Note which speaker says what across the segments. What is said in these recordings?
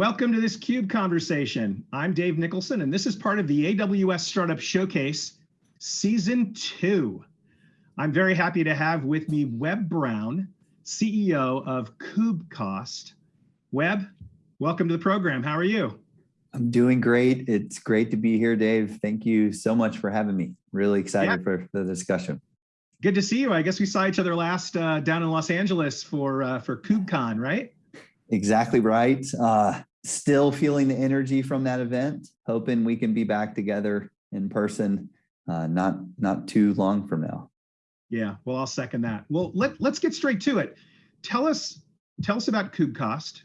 Speaker 1: Welcome to this CUBE conversation. I'm Dave Nicholson, and this is part of the AWS Startup Showcase Season 2. I'm very happy to have with me Webb Brown, CEO of KubeCost. Webb, welcome to the program. How are you?
Speaker 2: I'm doing great. It's great to be here, Dave. Thank you so much for having me. Really excited yeah. for the discussion.
Speaker 1: Good to see you. I guess we saw each other last uh, down in Los Angeles for uh, for KubeCon, right?
Speaker 2: Exactly right. Uh, still feeling the energy from that event. Hoping we can be back together in person uh, not not too long from now.
Speaker 1: Yeah, well, I'll second that. Well, let let's get straight to it. Tell us tell us about KubeCost.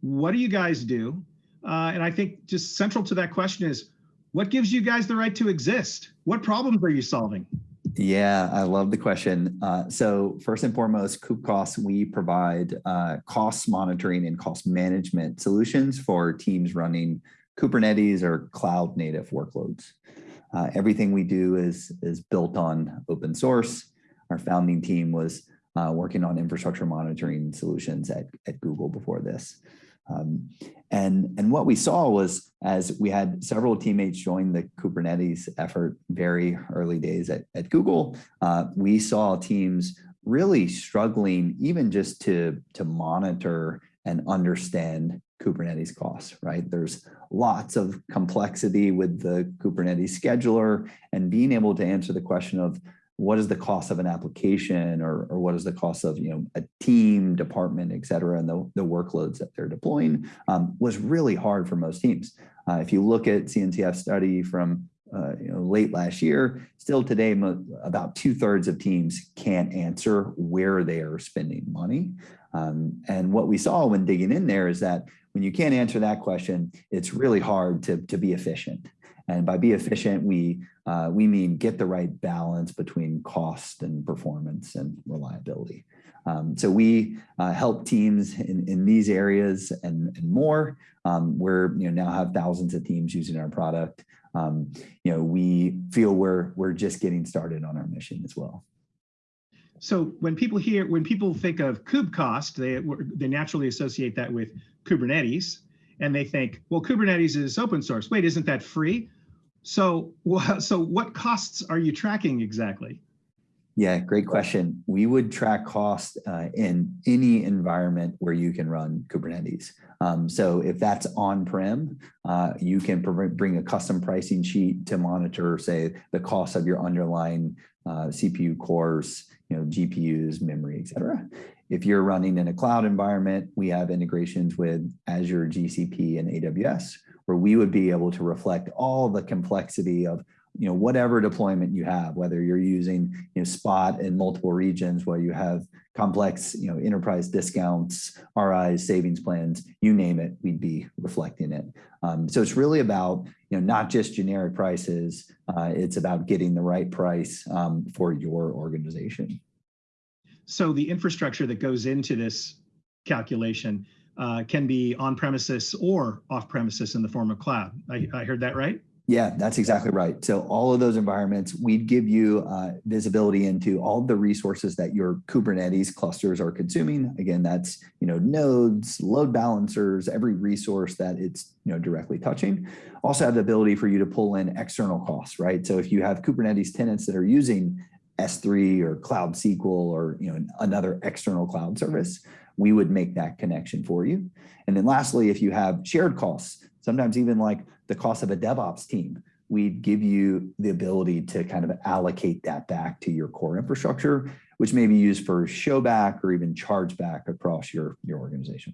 Speaker 1: What do you guys do? Uh, and I think just central to that question is, what gives you guys the right to exist? What problems are you solving?
Speaker 2: Yeah, I love the question. Uh, so first and foremost, KubeCost, we provide uh, cost monitoring and cost management solutions for teams running Kubernetes or cloud native workloads. Uh, everything we do is, is built on open source. Our founding team was uh, working on infrastructure monitoring solutions at, at Google before this. Um, and, and what we saw was as we had several teammates join the Kubernetes effort very early days at, at Google, uh, we saw teams really struggling even just to, to monitor and understand Kubernetes costs, right? There's lots of complexity with the Kubernetes scheduler and being able to answer the question of what is the cost of an application or, or what is the cost of you know a team department et cetera and the, the workloads that they're deploying um, was really hard for most teams uh, if you look at cncf study from uh, you know, late last year, still today, about two thirds of teams can't answer where they are spending money. Um, and what we saw when digging in there is that when you can't answer that question, it's really hard to, to be efficient. And by be efficient, we, uh, we mean get the right balance between cost and performance and reliability. Um, so we uh, help teams in, in these areas and, and more. Um, we're you know now have thousands of teams using our product. Um, you know we feel we're we're just getting started on our mission as well.
Speaker 1: So when people hear when people think of KubeCost, they they naturally associate that with Kubernetes, and they think, well, Kubernetes is open source. Wait, isn't that free? So, so what costs are you tracking exactly?
Speaker 2: Yeah, great question. We would track cost uh, in any environment where you can run Kubernetes. Um, so if that's on-prem, uh, you can bring a custom pricing sheet to monitor, say, the cost of your underlying uh, CPU cores, you know, GPUs, memory, et cetera. If you're running in a cloud environment, we have integrations with Azure, GCP, and AWS, where we would be able to reflect all the complexity of you know whatever deployment you have whether you're using you know spot in multiple regions where you have complex you know enterprise discounts ris savings plans you name it we'd be reflecting it. Um, so it's really about you know not just generic prices uh, it's about getting the right price um, for your organization.
Speaker 1: So the infrastructure that goes into this calculation uh, can be on premises or off premises in the form of cloud. I, I, heard that right?
Speaker 2: Yeah, that's exactly right. So all of those environments, we'd give you uh, visibility into all the resources that your Kubernetes clusters are consuming. Again, that's you know nodes, load balancers, every resource that it's you know directly touching. Also have the ability for you to pull in external costs, right? So if you have Kubernetes tenants that are using S3 or Cloud SQL or you know another external cloud service, we would make that connection for you. And then lastly, if you have shared costs, sometimes even like the cost of a DevOps team, we'd give you the ability to kind of allocate that back to your core infrastructure, which may be used for show back or even charge back across your, your organization.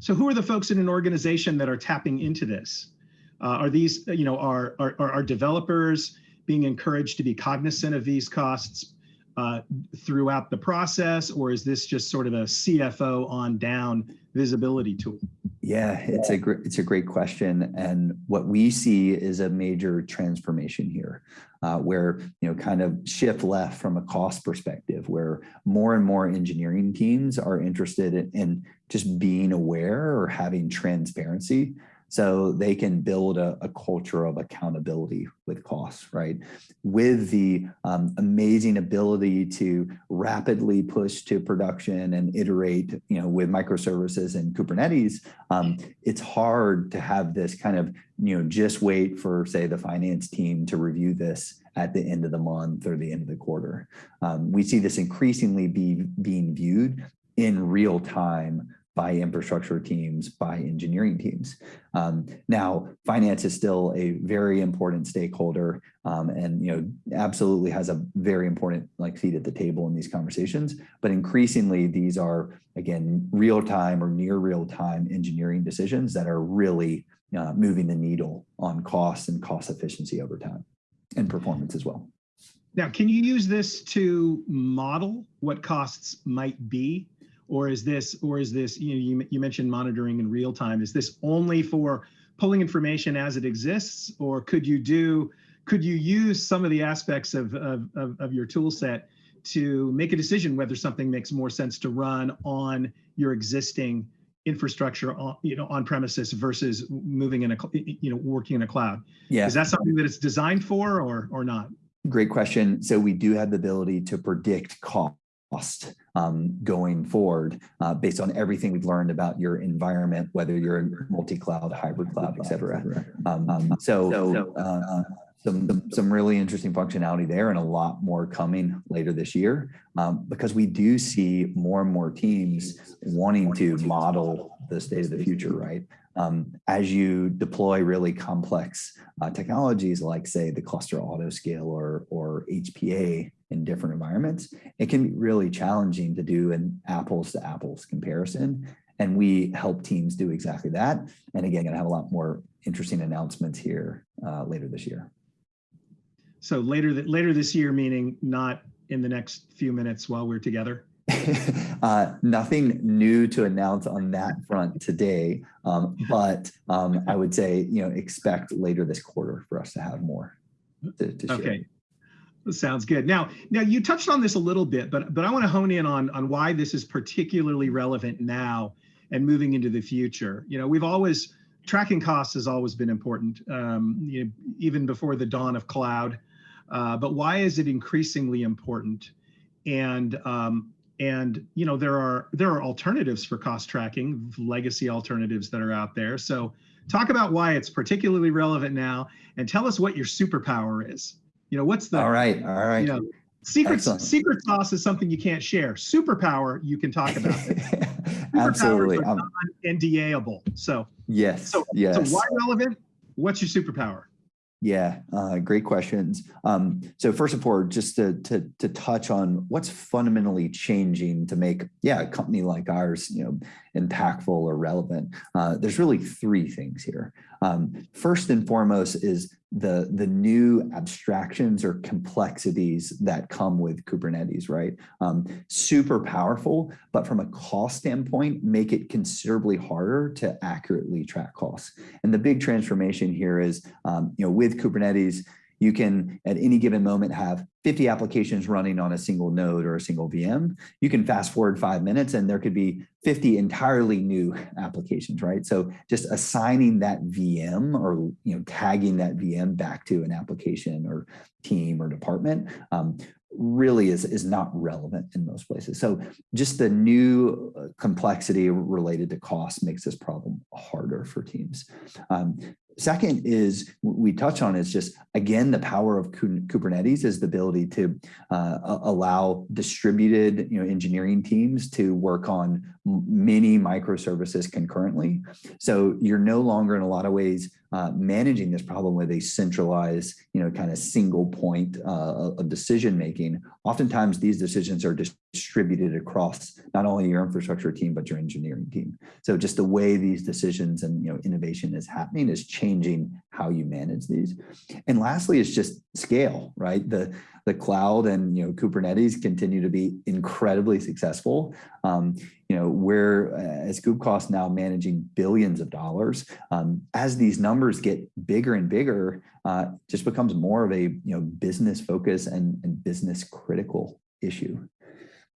Speaker 1: So who are the folks in an organization that are tapping into this? Uh, are these, you know, are, are, are developers being encouraged to be cognizant of these costs uh, throughout the process, or is this just sort of a CFO on down visibility tool?
Speaker 2: Yeah, it's a great it's a great question, and what we see is a major transformation here, uh, where you know kind of shift left from a cost perspective, where more and more engineering teams are interested in, in just being aware or having transparency so they can build a, a culture of accountability with costs, right? With the um, amazing ability to rapidly push to production and iterate, you know, with microservices and Kubernetes, um, it's hard to have this kind of, you know, just wait for, say, the finance team to review this at the end of the month or the end of the quarter. Um, we see this increasingly be being viewed in real time by infrastructure teams, by engineering teams. Um, now, finance is still a very important stakeholder um, and you know absolutely has a very important like seat at the table in these conversations. But increasingly, these are, again, real-time or near real-time engineering decisions that are really uh, moving the needle on cost and cost efficiency over time and performance as well.
Speaker 1: Now, can you use this to model what costs might be? Or is this, or is this, you know, you, you mentioned monitoring in real time. Is this only for pulling information as it exists? Or could you do, could you use some of the aspects of, of, of, of your tool set to make a decision whether something makes more sense to run on your existing infrastructure on you know on premises versus moving in a you know working in a cloud
Speaker 2: yeah
Speaker 1: is that something that it's designed for or or not
Speaker 2: great question so we do have the ability to predict cost um, going forward uh, based on everything we've learned about your environment, whether you're multi-cloud, hybrid cloud, et cetera. Um, um, so uh, some, some really interesting functionality there and a lot more coming later this year um, because we do see more and more teams wanting to model the state of the future, right? Um, as you deploy really complex uh, technologies like say the cluster auto scale or, or HPA in different environments, it can be really challenging to do an apples to apples comparison. And we help teams do exactly that. And again, gonna have a lot more interesting announcements here uh, later this year.
Speaker 1: So later, th later this year, meaning not in the next few minutes while we're together?
Speaker 2: uh, nothing new to announce on that front today, um, but um, I would say, you know, expect later this quarter for us to have more to, to share.
Speaker 1: Okay. Sounds good. Now, now you touched on this a little bit, but but I want to hone in on on why this is particularly relevant now and moving into the future. You know, we've always tracking costs has always been important, um, you know, even before the dawn of cloud. Uh, but why is it increasingly important? And um, and you know there are there are alternatives for cost tracking, legacy alternatives that are out there. So talk about why it's particularly relevant now, and tell us what your superpower is. You know what's the
Speaker 2: all right, all right. You know,
Speaker 1: secret secret sauce is something you can't share. Superpower you can talk about. It.
Speaker 2: Absolutely,
Speaker 1: um, NDAable. So
Speaker 2: yes,
Speaker 1: so
Speaker 2: yes.
Speaker 1: So why relevant? What's your superpower?
Speaker 2: Yeah, uh, great questions. Um, so first of all, just to, to, to touch on what's fundamentally changing to make, yeah, a company like ours, you know, impactful or relevant. Uh, there's really three things here. Um, first and foremost is the, the new abstractions or complexities that come with Kubernetes, right? Um, super powerful, but from a cost standpoint, make it considerably harder to accurately track costs. And the big transformation here is, um, you know, with Kubernetes, you can at any given moment have 50 applications running on a single node or a single VM. You can fast forward five minutes and there could be 50 entirely new applications, right? So just assigning that VM or you know tagging that VM back to an application or team or department um, really is, is not relevant in most places. So just the new uh, complexity related to cost makes this problem harder for teams. Um, Second is we touch on is just again the power of Kubernetes is the ability to uh, allow distributed you know engineering teams to work on many microservices concurrently. So you're no longer in a lot of ways uh, managing this problem with a centralized, you know, kind of single point uh, of decision making. Oftentimes these decisions are distributed across not only your infrastructure team, but your engineering team. So just the way these decisions and, you know, innovation is happening is changing how you manage these. And lastly, it's just scale, right? The, the cloud and, you know, Kubernetes continue to be incredibly successful. Um, you know, we're uh, as KubeCost now managing billions of dollars. Um, as these numbers get bigger and bigger, uh, just becomes more of a you know business focus and, and business critical issue.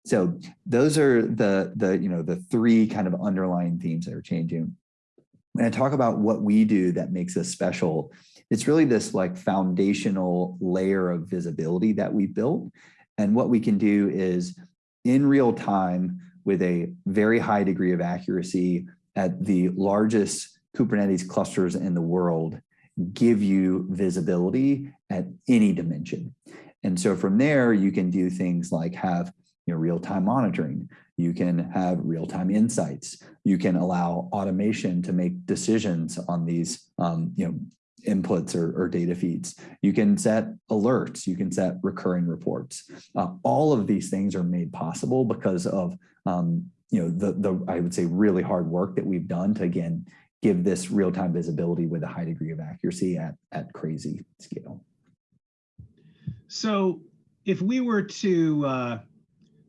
Speaker 2: So those are the the you know the three kind of underlying themes that are changing. when I talk about what we do that makes us special, it's really this like foundational layer of visibility that we built. And what we can do is in real time with a very high degree of accuracy at the largest Kubernetes clusters in the world, give you visibility at any dimension. And so from there, you can do things like have you know, real-time monitoring. You can have real-time insights. You can allow automation to make decisions on these um, you know, inputs or, or, data feeds. You can set alerts. You can set recurring reports. Uh, all of these things are made possible because of um, you know the the I would say really hard work that we've done to again give this real-time visibility with a high degree of accuracy at at crazy scale.
Speaker 1: So if we were to uh,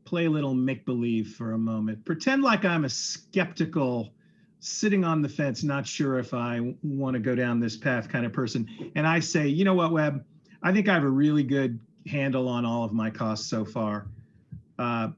Speaker 1: play a little make believe for a moment, pretend like I'm a skeptical, sitting on the fence, not sure if I want to go down this path kind of person. And I say, you know what, Webb, I think I have a really good handle on all of my costs so far. Uh,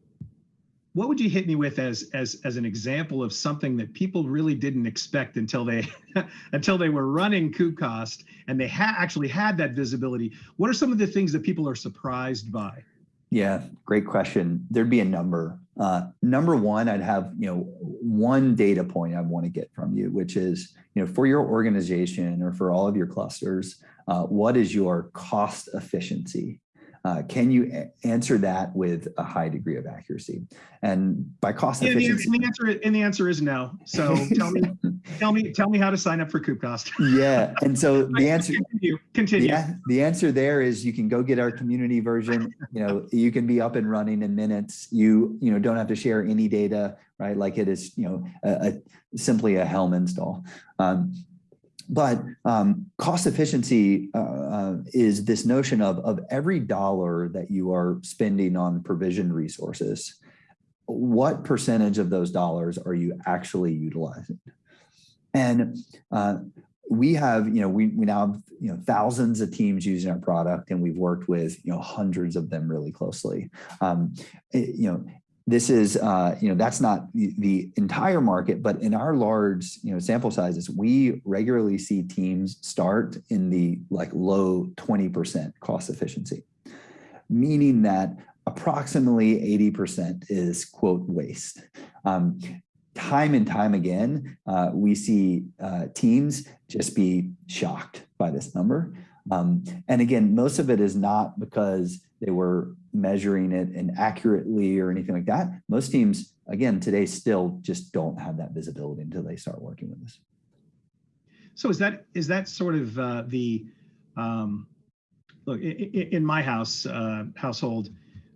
Speaker 1: what would you hit me with as as as an example of something that people really didn't expect until they until they were running KubeCost and they ha- actually had that visibility? What are some of the things that people are surprised by?
Speaker 2: Yeah, great question. There'd be a number. Uh, number one, I'd have you know one data point I want to get from you, which is you know for your organization or for all of your clusters, uh, what is your cost efficiency? Uh, can you answer that with a high degree of accuracy? And by cost yeah, efficiency,
Speaker 1: and the answer and the answer is no. So tell me, tell me, tell me how to sign up for KubeCost.
Speaker 2: yeah, and so the answer
Speaker 1: continue. Continue.
Speaker 2: Yeah, the answer there is you can go get our community version. You know, you can be up and running in minutes. You you know don't have to share any data, right? Like it is you know a, a simply a Helm install. Um, but um, cost efficiency uh, uh, is this notion of, of every dollar that you are spending on provision resources, what percentage of those dollars are you actually utilizing? And uh, we have, you know, we, we now have, you know, thousands of teams using our product and we've worked with, you know, hundreds of them really closely. Um, it, you know, this is, uh, you know, that's not the, the, entire market, but in our large, you know, sample sizes, we regularly see teams start in the like low 20% cost efficiency, meaning that approximately 80% is quote waste. Um, time and time again, uh, we see uh, teams just be shocked by this number. Um, and again, most of it is not because they were measuring it inaccurately or anything like that. Most teams, again, today still just don't have that visibility until they start working with us.
Speaker 1: So is that is that sort of uh, the um, look in, in my house uh, household?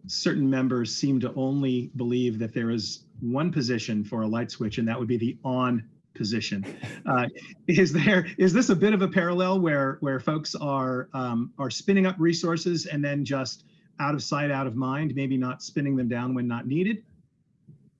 Speaker 1: Certain members seem to only believe that there is one position for a light switch, and that would be the on position. Uh, is there is this a bit of a parallel where where folks are um, are spinning up resources and then just out of sight, out of mind, maybe not spinning them down when not needed?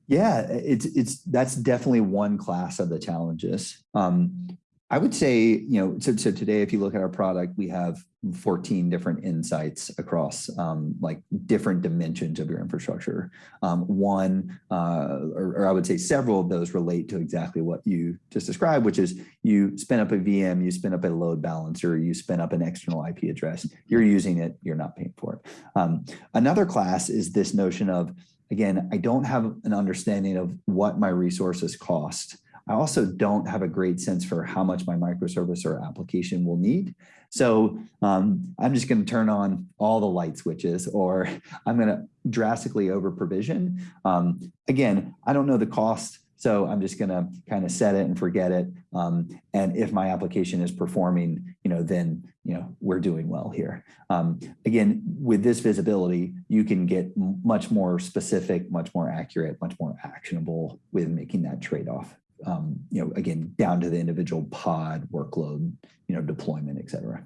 Speaker 2: Yeah, it's it's that's definitely one class of the challenges. Um, I would say, you know, so, so today, if you look at our product, we have 14 different insights across um, like different dimensions of your infrastructure. Um, one, uh, or, or, I would say several of those relate to exactly what you just described, which is you spin up a VM, you spin up a load balancer, you spin up an external IP address, you're using it, you're not paying for it. Um, another class is this notion of, again, I don't have an understanding of what my resources cost. I also don't have a great sense for how much my microservice or application will need. So um, I'm just going to turn on all the light switches or I'm going to drastically over provision. Um, again, I don't know the cost. So I'm just going to kind of set it and forget it. Um, and if my application is performing, you know, then, you know, we're doing well here. Um, again, with this visibility, you can get much more specific, much more accurate, much more actionable with making that trade-off um, you know, again, down to the individual pod workload, you know, deployment, et cetera.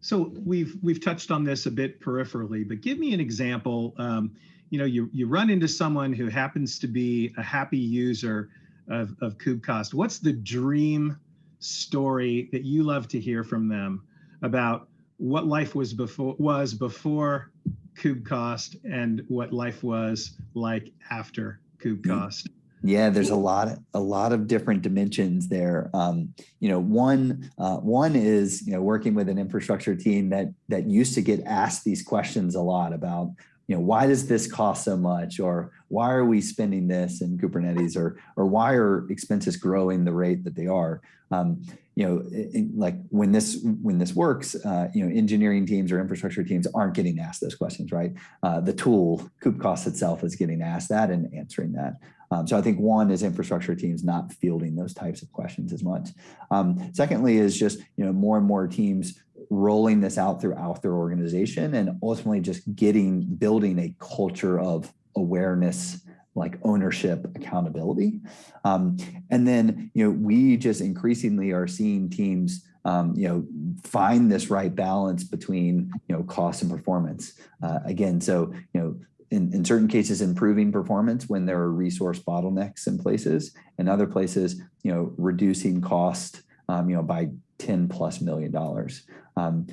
Speaker 1: So we've we've touched on this a bit peripherally, but give me an example. Um, you know, you you run into someone who happens to be a happy user of of KubeCost. What's the dream story that you love to hear from them about what life was before was before KubeCost and what life was like after KubeCost?
Speaker 2: Yeah, there's a lot, a lot of different dimensions there. Um, you know, one, uh, one is you know working with an infrastructure team that that used to get asked these questions a lot about, you know, why does this cost so much, or why are we spending this in Kubernetes, or or why are expenses growing the rate that they are? Um, you know, it, like when this when this works, uh, you know, engineering teams or infrastructure teams aren't getting asked those questions, right? Uh, the tool KubeCost itself is getting asked that and answering that. Um, so I think one is infrastructure teams not fielding those types of questions as much. Um, secondly is just, you know, more and more teams rolling this out throughout their organization and ultimately just getting, building a culture of awareness, like ownership, accountability. Um, and then, you know, we just increasingly are seeing teams um, you know, find this right balance between, you know, cost and performance. Uh, again, so, you know, in, in certain cases improving performance when there are resource bottlenecks in places. And other places you know reducing cost um, you know by 10 plus million dollars. Um,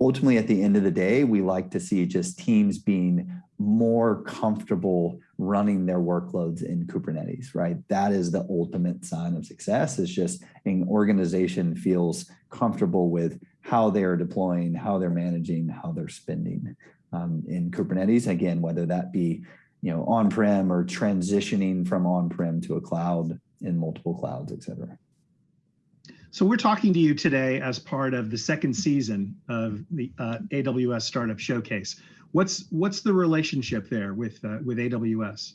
Speaker 2: ultimately at the end of the day we like to see just teams being more comfortable running their workloads in kubernetes right? That is the ultimate sign of success is just an organization feels comfortable with how they're deploying how they're managing how they're spending um, in Kubernetes. Again, whether that be you know on-prem or transitioning from on-prem to a cloud in multiple clouds, et cetera.
Speaker 1: So we're talking to you today as part of the second season of the uh, AWS Startup Showcase. What's what's the relationship there with uh, with AWS?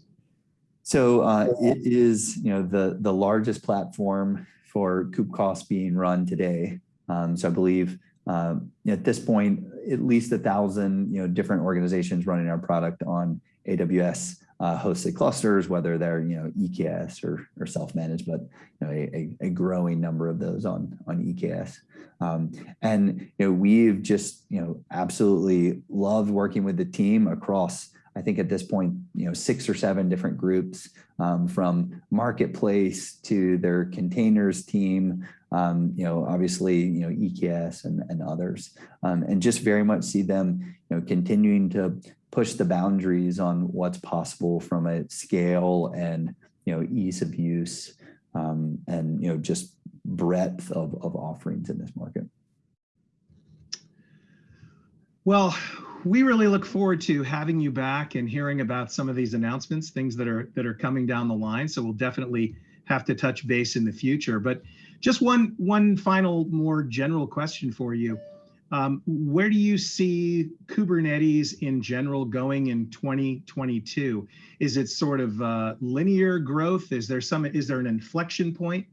Speaker 2: So uh, it is you know the the largest platform for KubeCost being run today. Um, so I believe um, at this point, at least a thousand, you know, different organizations running our product on AWS uh, hosted clusters, whether they're, you know, EKS or, or self-managed, but you know, a, a, growing number of those on, on EKS. Um, and, you know, we've just, you know, absolutely loved working with the team across I think at this point, you know, six or seven different groups um, from marketplace to their containers team, um, you know, obviously, you know, EKS and, and others, um, and just very much see them, you know, continuing to push the boundaries on what's possible from a scale and, you know, ease of use um, and, you know, just breadth of, of offerings in this market.
Speaker 1: Well, we really look forward to having you back and hearing about some of these announcements, things that are that are coming down the line. So we'll definitely have to touch base in the future. But just one one final more general question for you. Um, where do you see Kubernetes in general going in 2022? Is it sort of uh, linear growth? Is there some is there an inflection point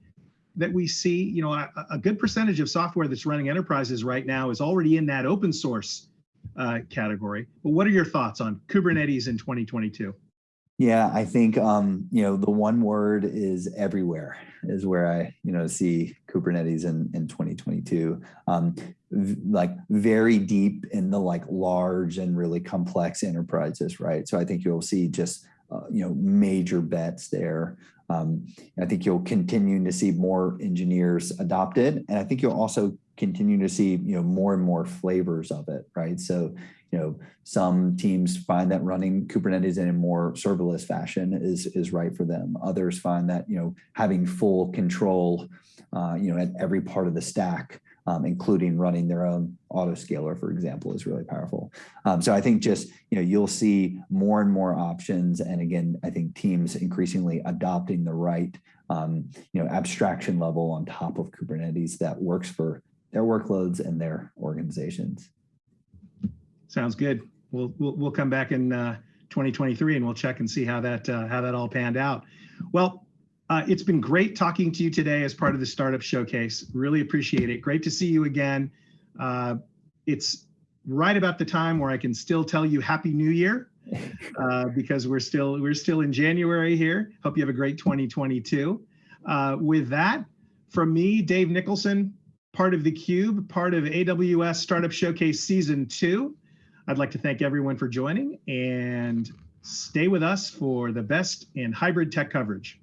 Speaker 1: that we see? You know, a, a good percentage of software that's running enterprises right now is already in that open source uh, category. But what are your thoughts on Kubernetes in 2022?
Speaker 2: Yeah, I think um, you know the one word is everywhere is where I you know see Kubernetes in in 2022. Um, like very deep in the like large and really complex enterprises, right? So I think you'll see just uh, you know major bets there. Um, I think you'll continue to see more engineers adopted, and I think you'll also continue to see you know more and more flavors of it right? So you know some teams find that running kubernetes in a more serverless fashion is is right for them. Others find that you know having full control uh, you know at every part of the stack um, including running their own autoscaler, for example, is really powerful. Um, so I think just, you know, you'll see more and more options. And again, I think teams increasingly adopting the right, um, you know, abstraction level on top of Kubernetes that works for their workloads and their organizations.
Speaker 1: Sounds good. We'll we'll, we'll come back in uh, 2023 and we'll check and see how that uh, how that all panned out. Well, uh, it's been great talking to you today as part of the Startup Showcase. Really appreciate it. Great to see you again. Uh, it's right about the time where I can still tell you Happy New Year uh, because we're still we're still in January here. Hope you have a great 2022. Uh, with that, from me, Dave Nicholson, part of the Cube, part of AWS Startup Showcase Season 2. I'd like to thank everyone for joining and stay with us for the best in hybrid tech coverage.